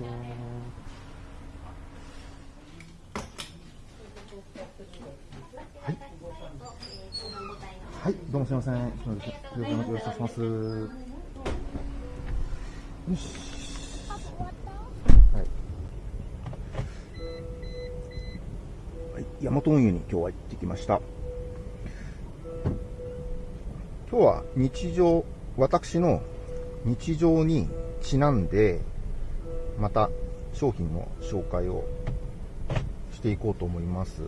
はい。はい、どうもすみません。よろしくお願いします。よし。はい。はい、大和運輸に今日は行ってきました。今日は日常、私の日常にちなんで、また商品の紹介をしていこうと思います。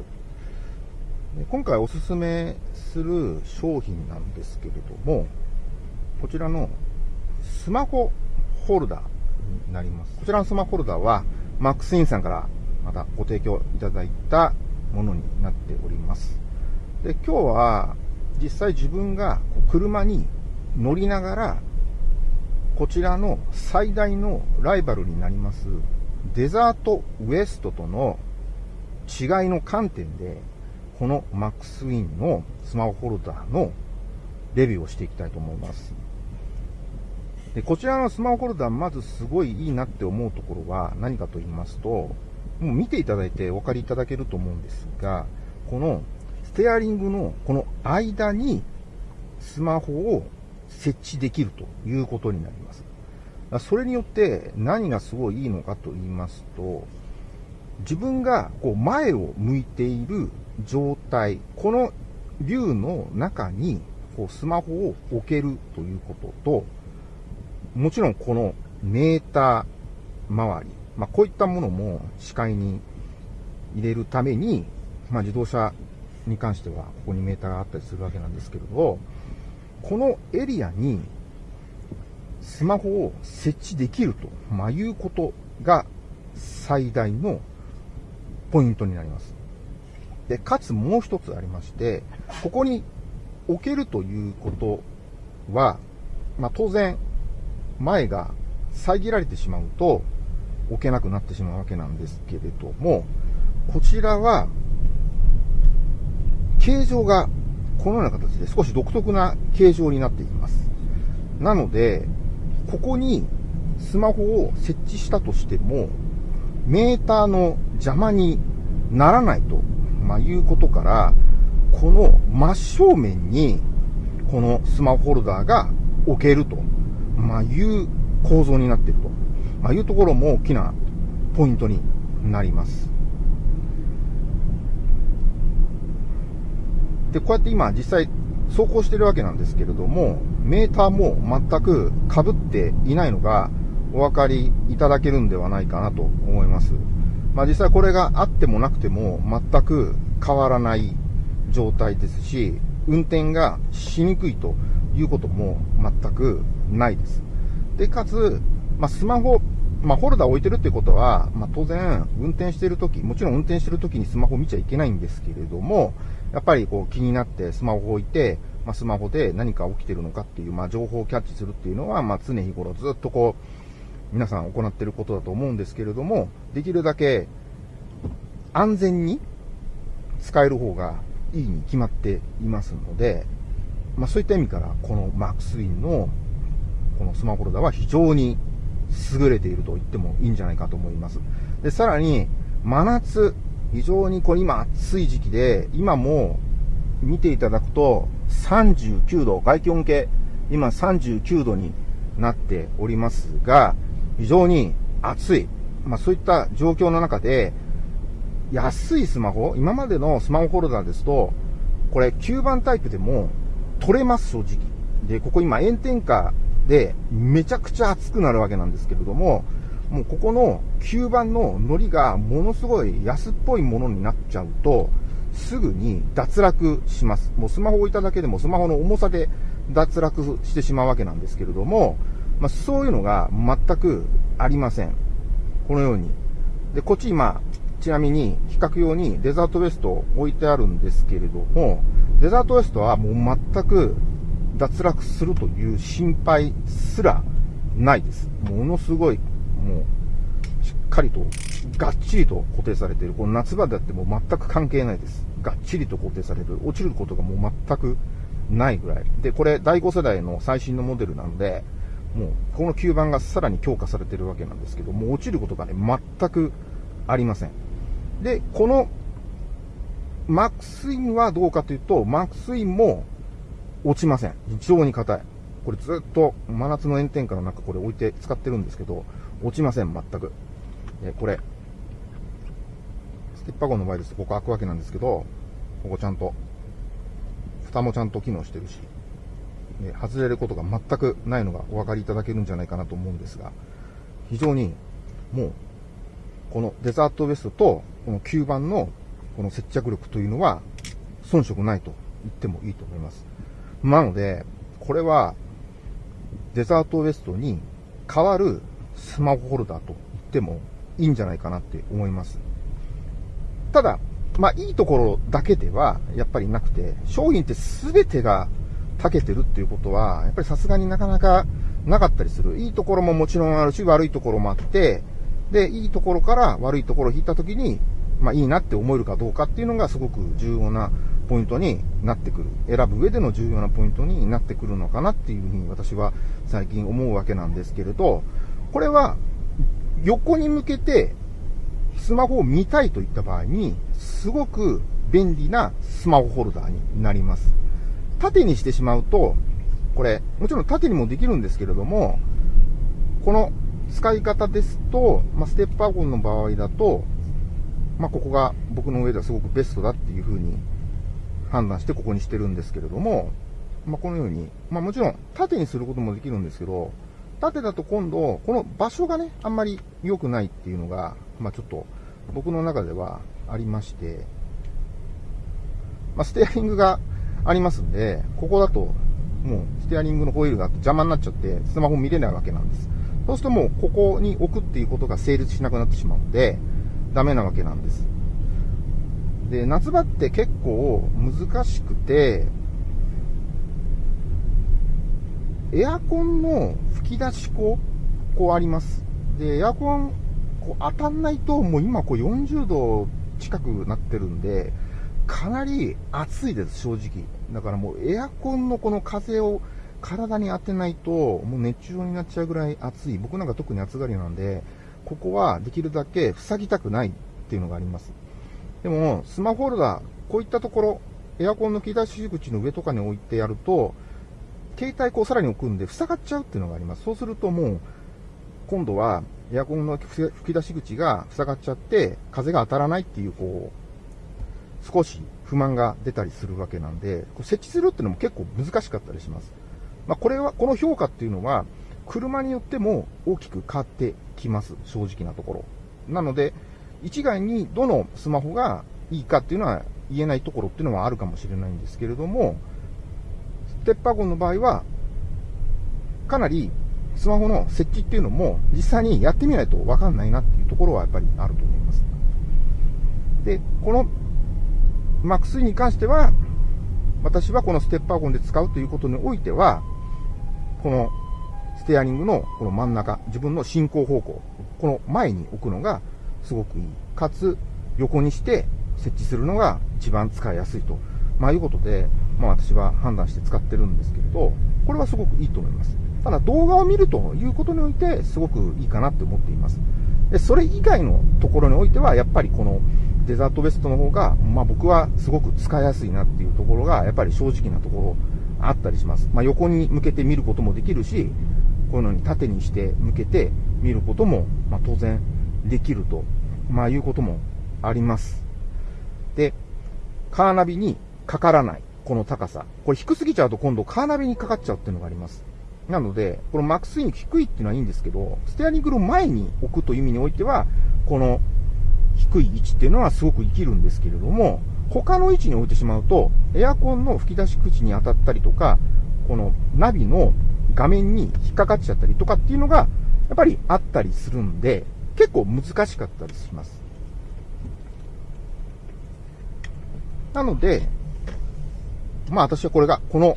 今回おすすめする商品なんですけれども、こちらのスマホホルダーになります。こちらのスマホホルダーは、マックスインさんからまたご提供いただいたものになっております。で、今日は実際自分が車に乗りながら、こちらの最大のライバルになります、デザートウエストとの違いの観点で、このマックスウィンのスマホホルダーのレビューをしていきたいと思います。で、こちらのスマホホルダー、まずすごいいいなって思うところは何かと言いますと、もう見ていただいてお分かりいただけると思うんですが、このステアリングのこの間にスマホを設置できるということになります。それによって何がすごいいいのかと言いますと、自分がこう前を向いている状態、この竜の中にこうスマホを置けるということと、もちろんこのメーター周り、まあ、こういったものも視界に入れるために、まあ、自動車に関してはここにメーターがあったりするわけなんですけれど、このエリアにスマホを設置できると、まあ、いうことが最大のポイントになります。で、かつもう一つありまして、ここに置けるということは、まあ、当然、前が遮られてしまうと置けなくなってしまうわけなんですけれども、こちらは、形状がこのような形で少し独特な形状になっています。なので、ここにスマホを設置したとしても、メーターの邪魔にならないと、まあ、いうことから、この真正面に、このスマホホルダーが置けると、まあ、いう構造になっていると、まあ、いうところも大きなポイントになります。で、こうやって今実際走行してるわけなんですけれども、メーターも全く被っていないのがお分かりいただけるんではないかなと思います。まあ実際これがあってもなくても全く変わらない状態ですし、運転がしにくいということも全くないです。で、かつ、まあスマホ、まあホルダー置いてるってことは、まあ当然運転してるとき、もちろん運転してるときにスマホ見ちゃいけないんですけれども、やっぱりこう気になってスマホを置いて、まあ、スマホで何か起きてるのかっていう、まあ、情報をキャッチするっていうのは、まあ、常日頃ずっとこう、皆さん行っていることだと思うんですけれども、できるだけ安全に使える方がいいに決まっていますので、まあ、そういった意味から、このマックスウィンのこのスマホホルダーは非常に優れていると言ってもいいんじゃないかと思います。で、さらに、真夏、非常にこう今暑い時期で、今も見ていただくと39度、外気温計、今39度になっておりますが、非常に暑い。まあそういった状況の中で、安いスマホ、今までのスマホホルダーですと、これ9番タイプでも取れます、正直。で、ここ今炎天下でめちゃくちゃ暑くなるわけなんですけれども、もうここの吸盤のノリがものすごい安っぽいものになっちゃうと、すぐに脱落します。もうスマホ置いただけでもスマホの重さで脱落してしまうわけなんですけれども、まあ、そういうのが全くありません。このように。で、こっち今、ちなみに比較用にデザートウエスト置いてあるんですけれども、デザートウエストはもう全く脱落するという心配すらないです。ものすごいもう、しっかりと、がっちりと固定されている。この夏場だっても全く関係ないです。がっちりと固定される。落ちることがもう全くないぐらい。で、これ第5世代の最新のモデルなので、もう、この吸盤がさらに強化されてるわけなんですけど、もう落ちることがね、全くありません。で、この、マックスインはどうかというと、マックスインも落ちません。非常に硬い。これずっと真夏の炎天下の中これ置いて使ってるんですけど、落ちません、全く。えこれ、ステッパーゴンの場合ですとここ開くわけなんですけど、ここちゃんと、蓋もちゃんと機能してるし、ね、外れることが全くないのがお分かりいただけるんじゃないかなと思うんですが、非常にもう、このデザートウエストとこの吸盤のこの接着力というのは遜色ないと言ってもいいと思います。なので、これはデザートウエストに代わるスマホホルダーと言ってもいいんじゃないかなって思います。ただ、まあいいところだけではやっぱりなくて、商品って全てが長けてるっていうことは、やっぱりさすがになかなかなかったりする。いいところももちろんあるし、悪いところもあって、で、いいところから悪いところを引いたときに、まあいいなって思えるかどうかっていうのがすごく重要なポイントになってくる。選ぶ上での重要なポイントになってくるのかなっていうふうに私は最近思うわけなんですけれど、これは横に向けてスマホを見たいといった場合に、すごく便利なスマホホルダーになります。縦にしてしまうと、これ、もちろん縦にもできるんですけれども、この使い方ですと、まあ、ステップワゴンの場合だと、まあ、ここが僕の上ではすごくベストだっていうふうに判断してここにしてるんですけれども、まあ、このように、まあ、もちろん縦にすることもできるんですけど、縦だと今度、この場所がね、あんまり良くないっていうのが、まあ、ちょっと僕の中ではありまして、まあ、ステアリングがありますんで、ここだと、もうステアリングのホイールが邪魔になっちゃって、スマホ見れないわけなんです。そうするともう、ここに置くっていうことが成立しなくなってしまうので、ダメなわけなんです。で、夏場って結構難しくて、エアコンの吹き出し口、こうあります。で、エアコン、こう当たんないと、もう今こう40度近くなってるんで、かなり暑いです、正直。だからもうエアコンのこの風を体に当てないと、もう熱中症になっちゃうぐらい暑い。僕なんか特に暑がりなんで、ここはできるだけ塞ぎたくないっていうのがあります。でも、スマホホルダー、こういったところ、エアコンの切り出し口の上とかに置いてやると、携帯こうさらに置くんで塞がっちゃうっていうのがあります。そうするともう、今度はエアコンの吹き出し口が塞がっちゃって、風が当たらないっていう、こう、少し不満が出たりするわけなんで、設置するっていうのも結構難しかったりします。まあ、これは、この評価っていうのは、車によっても大きく変わってきます。正直なところ。なので、一概にどのスマホがいいかっていうのは言えないところっていうのはあるかもしれないんですけれども、ステッパーゴンの場合は、かなりスマホの設置っていうのも実際にやってみないとわかんないなっていうところはやっぱりあると思います。で、この MAX3 に関しては、私はこのステッパーゴンで使うということにおいては、このステアリングのこの真ん中、自分の進行方向、この前に置くのがすごくいい。かつ、横にして設置するのが一番使いやすいと。まあいうことで、まあ私は判断して使ってるんですけれど、これはすごくいいと思います。ただ動画を見るということにおいてすごくいいかなって思っています。で、それ以外のところにおいては、やっぱりこのデザートベストの方が、まあ僕はすごく使いやすいなっていうところが、やっぱり正直なところあったりします。まあ横に向けて見ることもできるし、こういうのに縦にして向けて見ることも、まあ当然できると、まあいうこともあります。で、カーナビにかからない。この高さ。これ低すぎちゃうと今度カーナビにかかっちゃうっていうのがあります。なので、このマックスイング低いっていうのはいいんですけど、ステアリングの前に置くという意味においては、この低い位置っていうのはすごく生きるんですけれども、他の位置に置いてしまうと、エアコンの吹き出し口に当たったりとか、このナビの画面に引っかかっちゃったりとかっていうのが、やっぱりあったりするんで、結構難しかったりします。なので、まあ私はこれが、この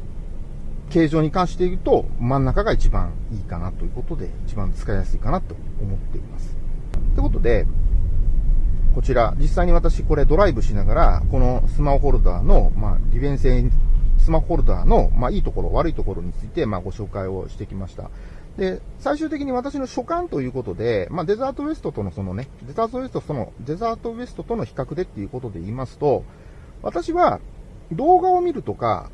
形状に関して言うと、真ん中が一番いいかなということで、一番使いやすいかなと思っています。ということで、こちら、実際に私これドライブしながら、このスマホホルダーの、まあ、利便性、スマホホルダーの、まあ、いいところ、悪いところについて、まあ、ご紹介をしてきました。で、最終的に私の所感ということで、まあ、デザートウエストとのそのね、デザートウエストとの、デザートウエストとの比較でっていうことで言いますと、私は動画を見るとか、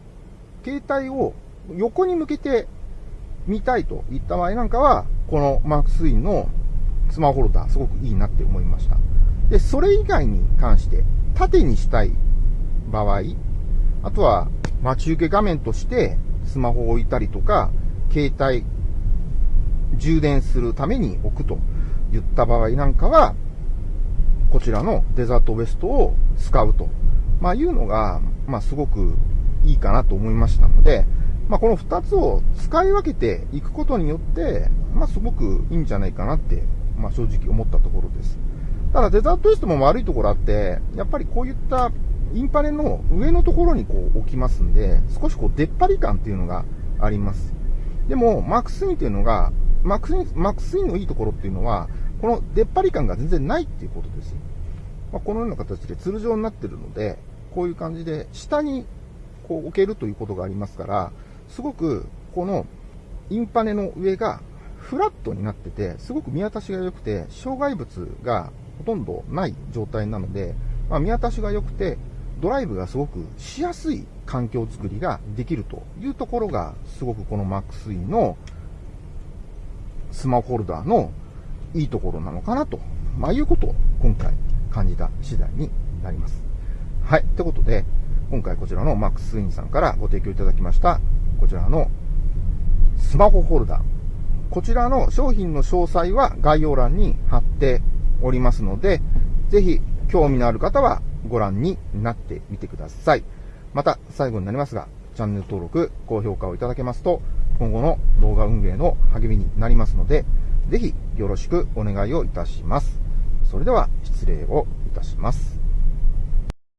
携帯を横に向けて見たいといった場合なんかは、このマークスインのスマホホルダーすごくいいなって思いました。で、それ以外に関して、縦にしたい場合、あとは待ち受け画面としてスマホを置いたりとか、携帯充電するために置くと言った場合なんかは、こちらのデザートウエストを使うと、まあ、いうのが、まあ、すごくいいかなと思いましたので、まあ、この2つを使い分けていくことによって、まあ、すごくいいんじゃないかなって、まあ、正直思ったところです。ただデザートウエストも悪いところあって、やっぱりこういったインパネの上のところにこう置きますんで、少しこう出っ張り感っていうのがあります。でも、マックスインっていうのが、マックスイン、マックスインのいいところっていうのは、この出っ張り感が全然ないっていうことです。まあ、このような形でツル状になってるので、こういう感じで下にこう置けるということがありますから、すごくこのインパネの上がフラットになってて、すごく見渡しが良くて、障害物がほとんどない状態なので、まあ、見渡しが良くて、ドライブがすごくしやすい環境づくりができるというところが、すごくこの マックスインのスマホホルダーのいいところなのかなと、まあ、いうことを今回感じた次第になります。はい。ってことで、今回こちらの MaxE さんからご提供いただきました、こちらのスマホホルダー。こちらの商品の詳細は概要欄に貼っておりますので、ぜひ興味のある方はご覧になってみてください。また、最後になりますが、チャンネル登録、高評価をいただけますと、今後の動画運営の励みになりますので、ぜひよろしくお願いをいたします。それでは失礼をいたします。